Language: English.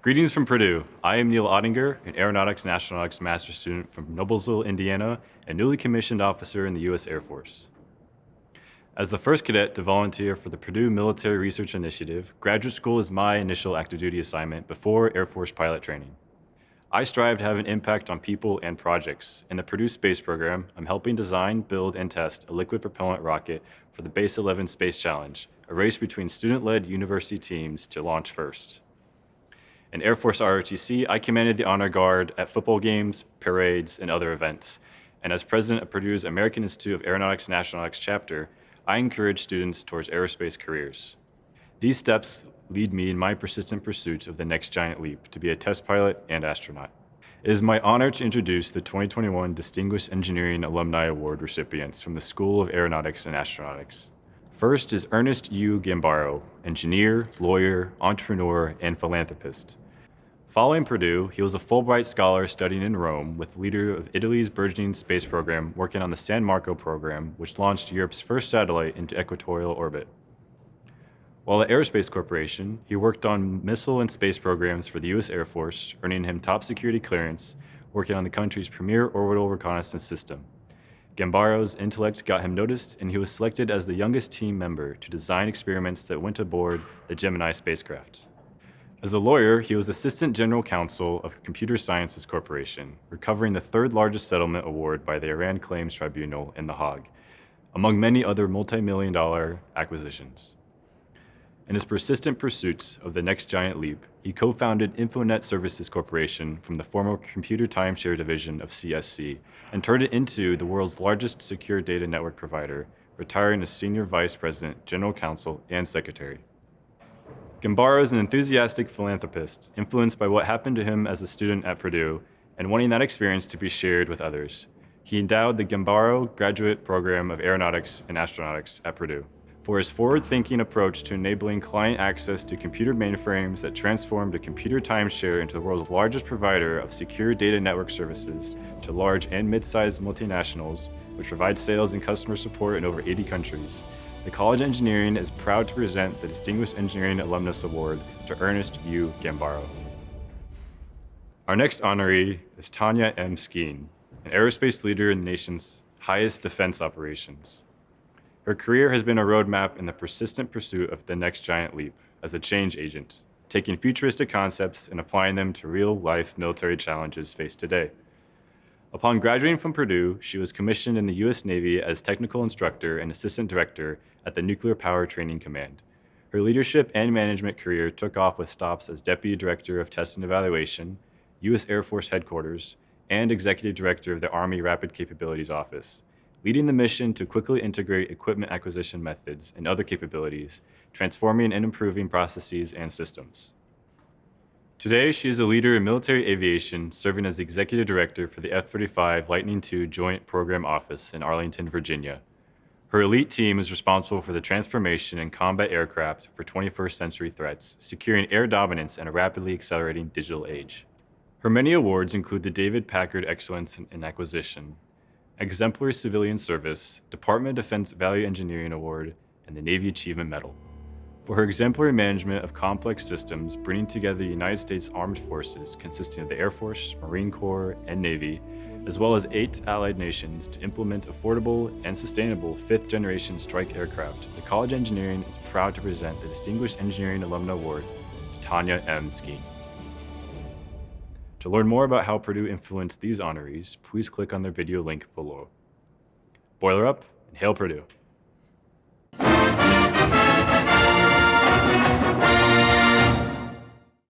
Greetings from Purdue. I am Neil Ottinger, an Aeronautics and Astronautics master's student from Noblesville, Indiana, and newly commissioned officer in the U.S. Air Force. As the first cadet to volunteer for the Purdue Military Research Initiative, graduate school is my initial active duty assignment before Air Force pilot training. I strive to have an impact on people and projects. In the Purdue Space Program, I'm helping design, build, and test a liquid propellant rocket for the Base 11 Space Challenge, a race between student-led university teams to launch first. In Air Force ROTC, I commanded the Honor Guard at football games, parades, and other events. And as president of Purdue's American Institute of Aeronautics and Astronautics chapter, I encourage students towards aerospace careers. These steps lead me in my persistent pursuit of the next giant leap to be a test pilot and astronaut. It is my honor to introduce the 2021 Distinguished Engineering Alumni Award recipients from the School of Aeronautics and Astronautics. First is Ernest U. Gambaro, engineer, lawyer, entrepreneur, and philanthropist. Following Purdue, he was a Fulbright scholar studying in Rome with the leader of Italy's burgeoning space program working on the San Marco program, which launched Europe's first satellite into equatorial orbit. While at Aerospace Corporation, he worked on missile and space programs for the U.S. Air Force, earning him top security clearance, working on the country's premier orbital reconnaissance system. Gambaro's intellect got him noticed, and he was selected as the youngest team member to design experiments that went aboard the Gemini spacecraft. As a lawyer, he was Assistant General Counsel of Computer Sciences Corporation, recovering the third largest settlement award by the Iran Claims Tribunal in The Hague, among many other multi-million dollar acquisitions. In his persistent pursuits of the next giant leap, he co-founded Infonet Services Corporation from the former computer timeshare division of CSC and turned it into the world's largest secure data network provider, retiring as Senior Vice President, General Counsel, and Secretary. Gambaro is an enthusiastic philanthropist, influenced by what happened to him as a student at Purdue and wanting that experience to be shared with others. He endowed the Gambaro Graduate Program of Aeronautics and Astronautics at Purdue for his forward-thinking approach to enabling client access to computer mainframes that transformed a computer timeshare into the world's largest provider of secure data network services to large and mid-sized multinationals, which provide sales and customer support in over 80 countries. The College of Engineering is proud to present the Distinguished Engineering Alumnus Award to Ernest U. Gambaro. Our next honoree is Tanya M. Skeen, an aerospace leader in the nation's highest defense operations. Her career has been a roadmap in the persistent pursuit of the next giant leap as a change agent, taking futuristic concepts and applying them to real-life military challenges faced today. Upon graduating from Purdue, she was commissioned in the U.S. Navy as technical instructor and assistant director at the Nuclear Power Training Command. Her leadership and management career took off with stops as Deputy Director of Test and Evaluation, U.S. Air Force Headquarters, and Executive Director of the Army Rapid Capabilities Office, leading the mission to quickly integrate equipment acquisition methods and other capabilities, transforming and improving processes and systems. Today, she is a leader in military aviation, serving as the executive director for the F-35 Lightning II Joint Program Office in Arlington, Virginia. Her elite team is responsible for the transformation in combat aircraft for 21st century threats, securing air dominance in a rapidly accelerating digital age. Her many awards include the David Packard Excellence in Acquisition, Exemplary Civilian Service, Department of Defense Value Engineering Award, and the Navy Achievement Medal. For her exemplary management of complex systems, bringing together the United States Armed Forces consisting of the Air Force, Marine Corps, and Navy, as well as eight allied nations to implement affordable and sustainable fifth-generation strike aircraft, the College of Engineering is proud to present the Distinguished Engineering Alumna Award to Tanya M. Skeen. To learn more about how Purdue influenced these honorees, please click on their video link below. Boiler up and hail Purdue!